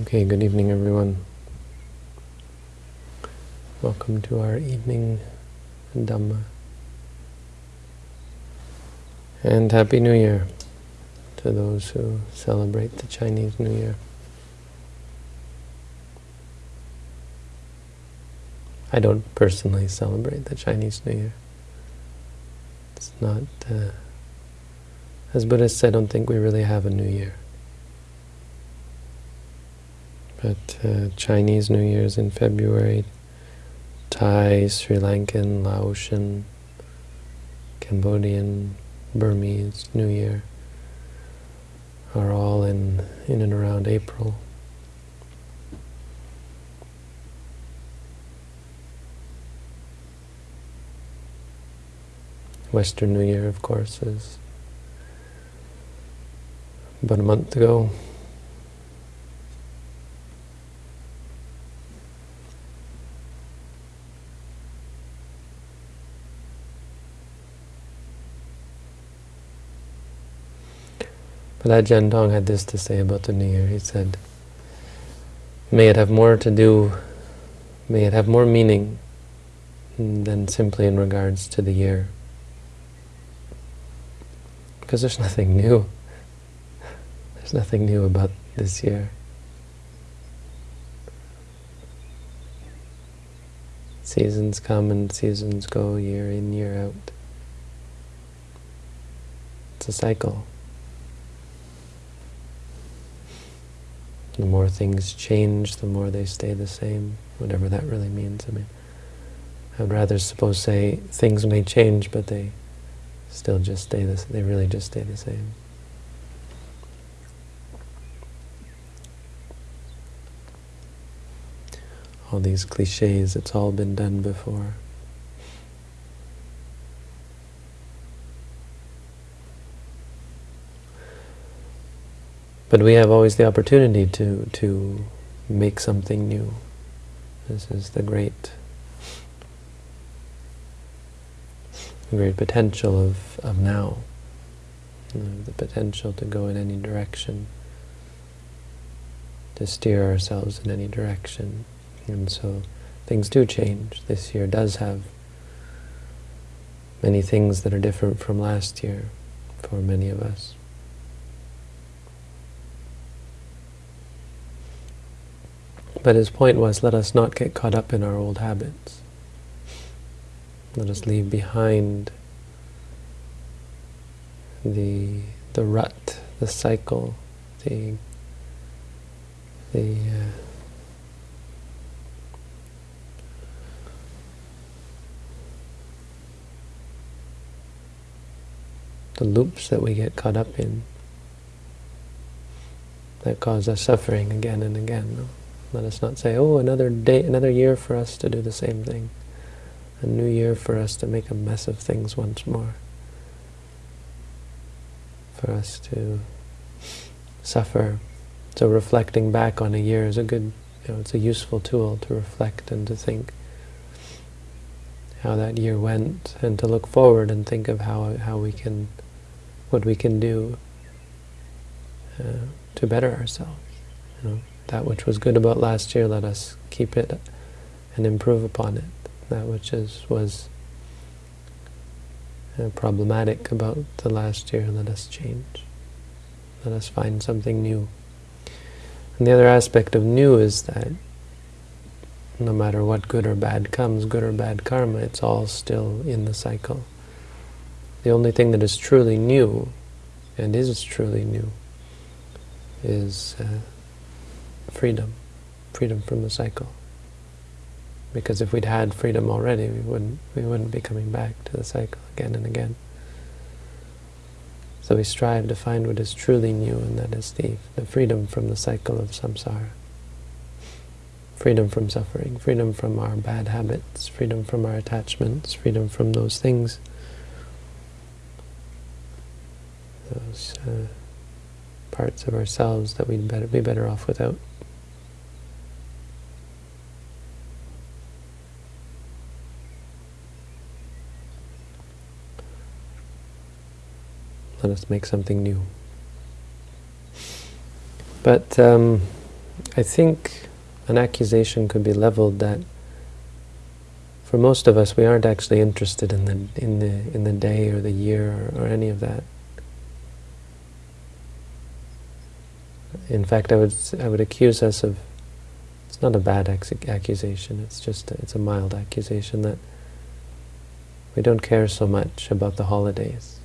Okay, good evening everyone. Welcome to our evening Dhamma. And Happy New Year to those who celebrate the Chinese New Year. I don't personally celebrate the Chinese New Year. It's not, uh, as Buddhists, I don't think we really have a New Year. But uh, Chinese New Year's in February, Thai, Sri Lankan, Laotian, Cambodian, Burmese New Year are all in, in and around April. Western New Year, of course, is about a month ago. But Ajahn Tong had this to say about the New Year. He said, may it have more to do, may it have more meaning than simply in regards to the year. Because there's nothing new. There's nothing new about this year. Seasons come and seasons go, year in, year out. It's a cycle. The more things change, the more they stay the same, whatever that really means. I mean, I'd rather suppose say things may change, but they still just stay the they really just stay the same. All these cliches, it's all been done before. But we have always the opportunity to, to make something new. This is the great, the great potential of, of now. The potential to go in any direction, to steer ourselves in any direction. And so things do change. This year does have many things that are different from last year for many of us. But his point was, let us not get caught up in our old habits. Let us leave behind the the rut, the cycle, the the uh, the loops that we get caught up in that cause us suffering again and again. No? Let us not say, oh, another day, another year for us to do the same thing. A new year for us to make a mess of things once more. For us to suffer. So reflecting back on a year is a good, you know, it's a useful tool to reflect and to think how that year went and to look forward and think of how, how we can, what we can do uh, to better ourselves, you know that which was good about last year, let us keep it and improve upon it. That which is was uh, problematic about the last year, let us change. Let us find something new. And the other aspect of new is that no matter what good or bad comes, good or bad karma, it's all still in the cycle. The only thing that is truly new, and is truly new, is uh, freedom, freedom from the cycle. Because if we'd had freedom already, we wouldn't, we wouldn't be coming back to the cycle again and again. So we strive to find what is truly new, and that is the, the freedom from the cycle of samsara. Freedom from suffering, freedom from our bad habits, freedom from our attachments, freedom from those things, those uh, parts of ourselves that we'd better be better off without. Let us make something new. But um, I think an accusation could be leveled that for most of us we aren't actually interested in the in the in the day or the year or, or any of that. In fact, I would I would accuse us of it's not a bad accusation. It's just a, it's a mild accusation that we don't care so much about the holidays.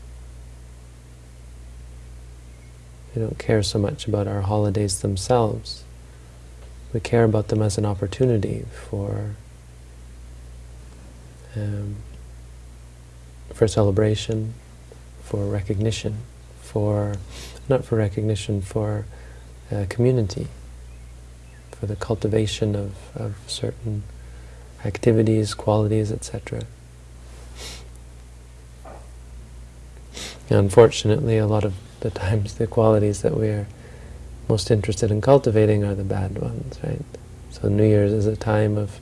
We don't care so much about our holidays themselves. We care about them as an opportunity for um, for celebration, for recognition, for not for recognition, for uh, community, for the cultivation of, of certain activities, qualities, etc. Unfortunately, a lot of the times the qualities that we are most interested in cultivating are the bad ones, right? So New Year's is a time of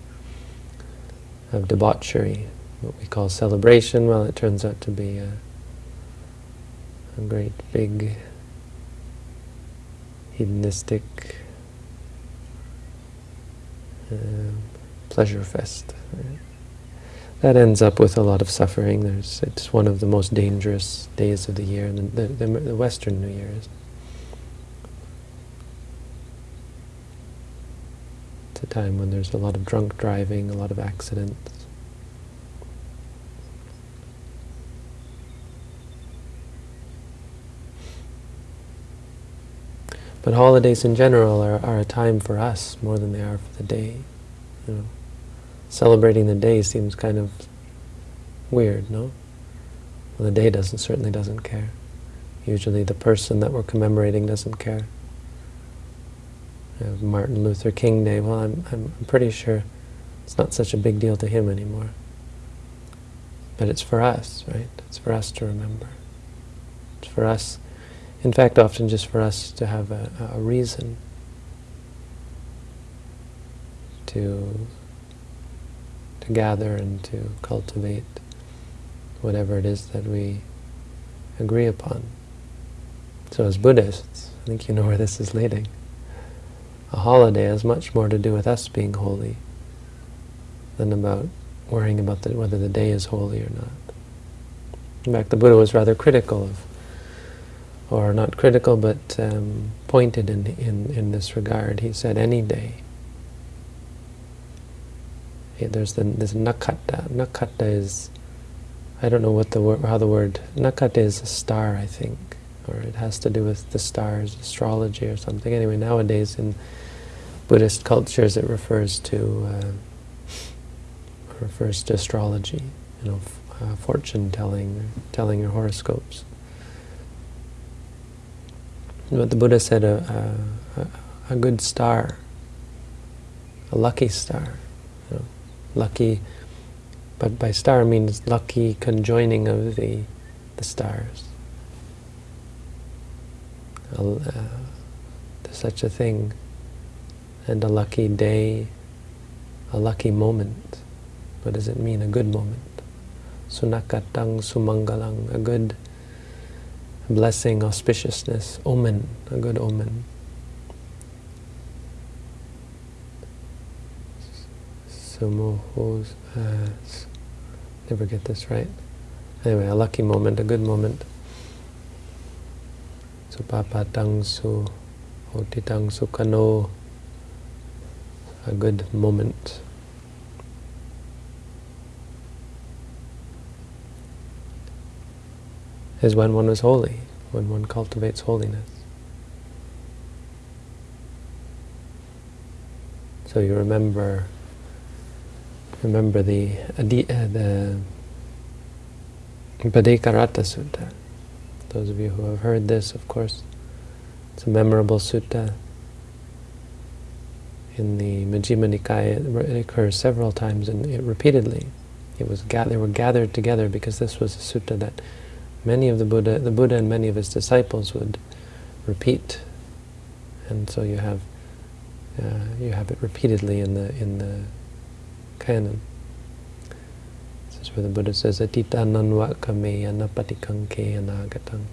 of debauchery, what we call celebration. Well, it turns out to be a, a great big hedonistic uh, pleasure fest. Right? that ends up with a lot of suffering. There's, it's one of the most dangerous days of the year, the, the, the Western New Year is. It's a time when there's a lot of drunk driving, a lot of accidents. But holidays in general are, are a time for us more than they are for the day. You know celebrating the day seems kind of weird, no? Well, the day doesn't certainly doesn't care. Usually the person that we're commemorating doesn't care. Martin Luther King Day, well, I'm, I'm pretty sure it's not such a big deal to him anymore. But it's for us, right? It's for us to remember. It's for us, in fact, often just for us to have a, a reason to to gather and to cultivate whatever it is that we agree upon. So as Buddhists, I think you know where this is leading. A holiday has much more to do with us being holy than about worrying about the, whether the day is holy or not. In fact, the Buddha was rather critical of, or not critical, but um, pointed in, in, in this regard. He said, any day there's the, this nakata. Nakata is, I don't know what the word, how the word, nakata is a star, I think, or it has to do with the stars, astrology or something. Anyway, nowadays in Buddhist cultures it refers to, uh, refers to astrology, you know, uh, fortune telling, telling your horoscopes. But the Buddha said a, a, a good star, a lucky star, lucky, but by star means lucky conjoining of the, the stars. Uh, there's such a thing, and a lucky day, a lucky moment. What does it mean, a good moment? Sunakatang sumangalang, a good blessing, auspiciousness, omen, a good omen. Sumohos, uh, never get this right. Anyway, a lucky moment, a good moment. Supapatang su otitang sukano, a good moment. Is when one is holy, when one cultivates holiness. So you remember remember the Adi, uh, the Sutta. Those of you who have heard this, of course, it's a memorable sutta. In the Majjhima Nikaya, it occurs several times and it repeatedly. It was they were gathered together because this was a sutta that many of the Buddha, the Buddha and many of his disciples would repeat, and so you have uh, you have it repeatedly in the in the canon. This is where the Buddha says, Atita nanva kameya napatikanke anagatam.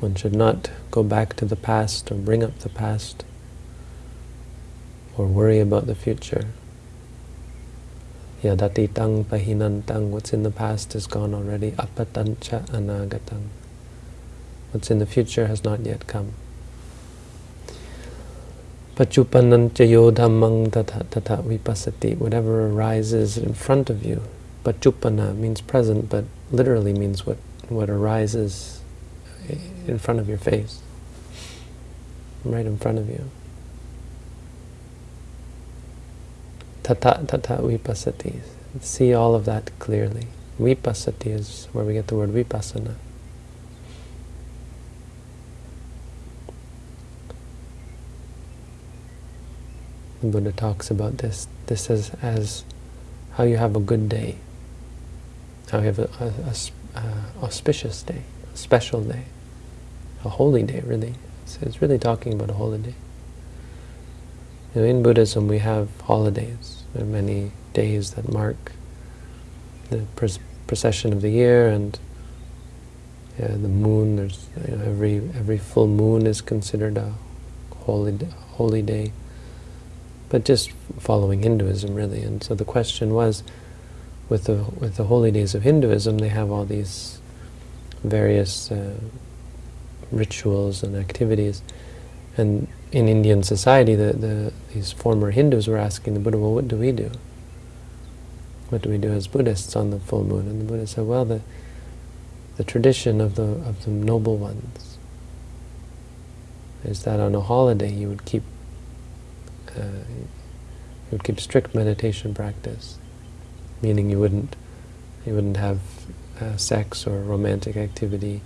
One should not go back to the past or bring up the past or worry about the future. Yadatitang pahinantang, what's in the past is gone already. Apatancha anagatang. What's in the future has not yet come. Pachupanancha yodhammang tata vipasati. Whatever arises in front of you. Pachupana means present, but literally means what, what arises in front of your face. Right in front of you. Tata tata vipasati. See all of that clearly. Vipasati is where we get the word vipassana. The Buddha talks about this. This is as how you have a good day, how you have a, a, a auspicious day, a special day, a holy day, really. It's, it's really talking about a holy day. You know, in Buddhism, we have holidays. There are many days that mark the procession of the year and yeah, the moon. There's you know, every every full moon is considered a holy holy day but just following Hinduism really. And so the question was, with the with the holy days of Hinduism, they have all these various uh, rituals and activities, and in Indian society, the, the these former Hindus were asking the Buddha, well, what do we do? What do we do as Buddhists on the full moon? And the Buddha said, well, the the tradition of the of the noble ones is that on a holiday you would keep uh, you would keep strict meditation practice, meaning you wouldn't you wouldn't have uh, sex or romantic activity.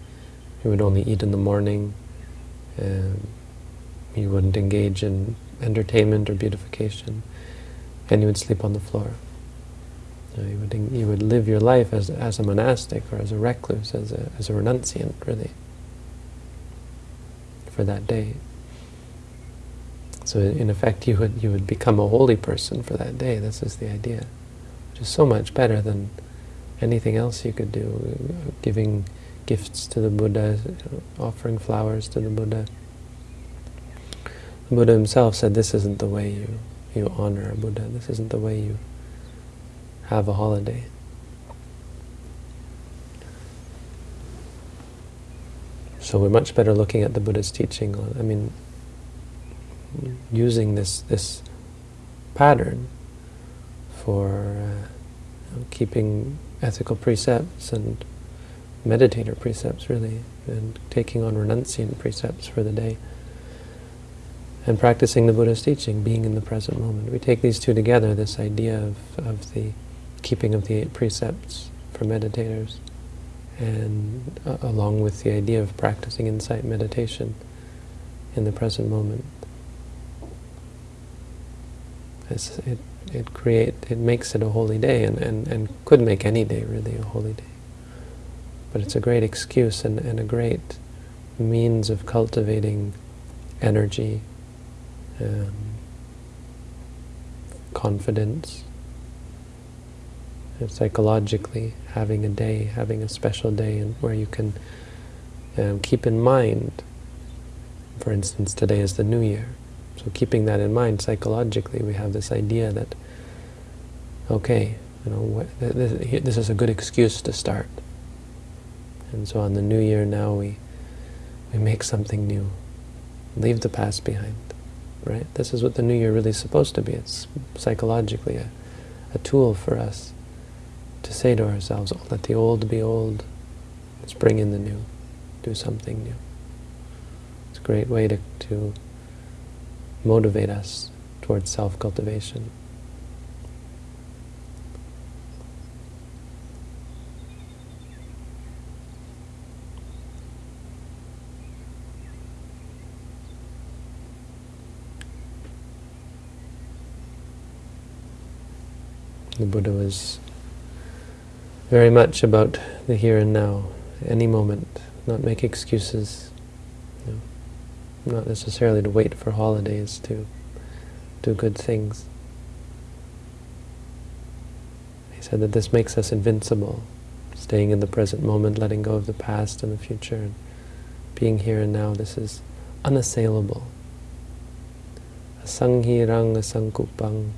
You would only eat in the morning. Um, you wouldn't engage in entertainment or beautification, and you would sleep on the floor. You, know, you would you would live your life as as a monastic or as a recluse, as a as a renunciant, really, for that day. So in effect, you would you would become a holy person for that day. This is the idea, which is so much better than anything else you could do. Giving gifts to the Buddha, offering flowers to the Buddha. Buddha himself said, "This isn't the way you you honor a Buddha. This isn't the way you have a holiday." So we're much better looking at the Buddha's teaching. I mean, using this this pattern for uh, you know, keeping ethical precepts and meditator precepts, really, and taking on renunciant precepts for the day, and practicing the Buddha's teaching, being in the present moment. We take these two together, this idea of, of the keeping of the eight precepts for meditators, and uh, along with the idea of practicing insight meditation in the present moment. It's, it it create it makes it a holy day and, and, and could make any day really a holy day. But it's a great excuse and, and a great means of cultivating energy, um, confidence, and psychologically having a day, having a special day and where you can um, keep in mind, for instance, today is the new year. So keeping that in mind psychologically, we have this idea that, okay, you know, this is a good excuse to start. And so on the new year now we we make something new. Leave the past behind. Right? This is what the new year really is supposed to be. It's psychologically a, a tool for us to say to ourselves, oh, let the old be old, let's bring in the new, do something new. It's a great way to, to motivate us towards self-cultivation. The Buddha was very much about the here and now, any moment, not make excuses, not necessarily to wait for holidays to do good things. He said that this makes us invincible, staying in the present moment, letting go of the past and the future, and being here and now, this is unassailable. Asanghirang asangkupang.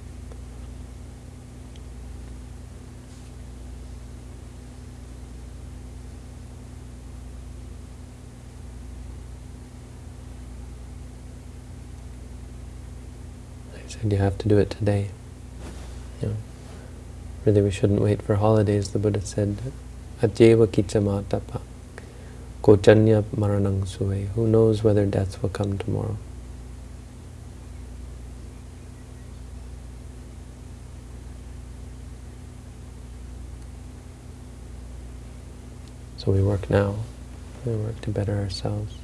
Said you have to do it today. You know, really we shouldn't wait for holidays. The Buddha said, Ajeva kichamatapa. Kojanya maranang. Who knows whether death will come tomorrow? So we work now. We work to better ourselves.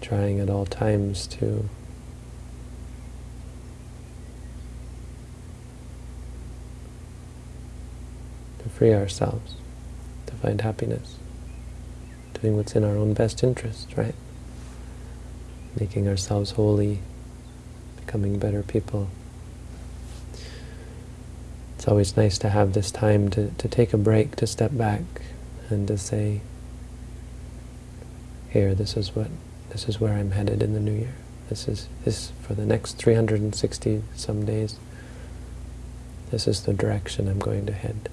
Trying at all times to free ourselves, to find happiness doing what's in our own best interest, right? Making ourselves holy, becoming better people. It's always nice to have this time to, to take a break, to step back, and to say, here, this is what, this is where I'm headed in the new year. This is, this, for the next 360 some days, this is the direction I'm going to head.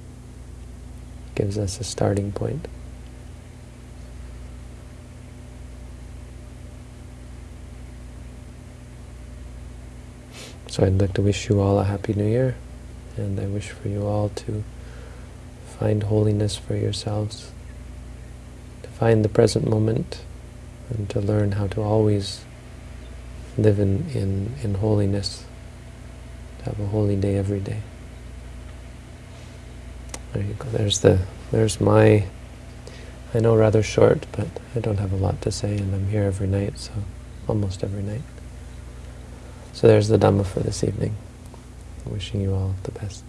Gives us a starting point. So I'd like to wish you all a Happy New Year, and I wish for you all to find holiness for yourselves, to find the present moment, and to learn how to always live in, in, in holiness, to have a holy day every day. There you go. There's the there's my I know rather short, but I don't have a lot to say, and I'm here every night, so almost every night. So there's the Dhamma for this evening. Wishing you all the best.